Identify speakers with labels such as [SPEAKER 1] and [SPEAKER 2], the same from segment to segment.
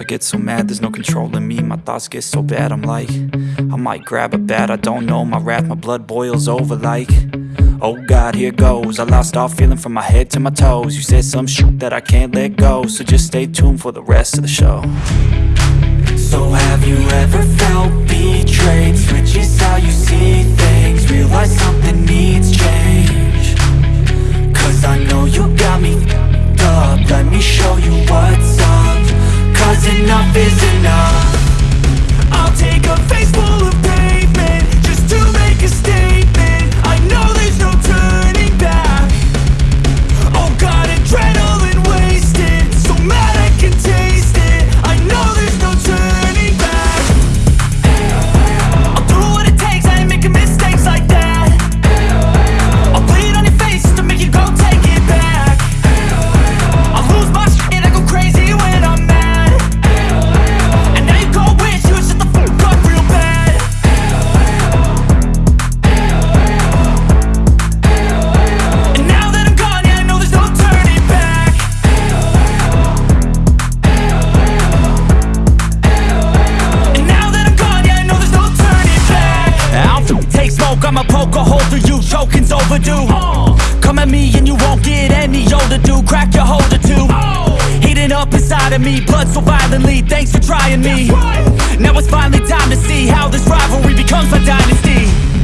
[SPEAKER 1] I get so mad, there's no controlling me. My thoughts get so bad, I'm like I might grab a bat, I don't know My wrath, my blood boils over like Oh God, here goes. I lost all feeling from my head to my toes. You said some shit that I can't let go So just stay tuned for the rest of the show. So have you ever felt betrayed? Overdue Come at me and you won't get any older, dude, crack your holder too. Heating up inside of me, blood so violently, thanks for trying me. Now it's finally time to see how this rivalry becomes my dynasty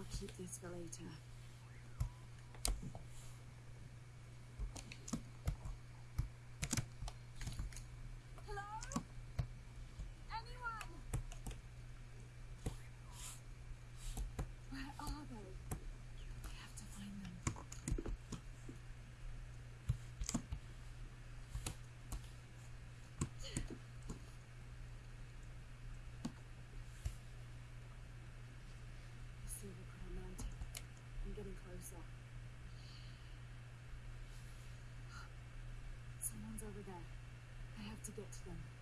[SPEAKER 1] I'll keep this for later. Someone's over there. I have to get to them.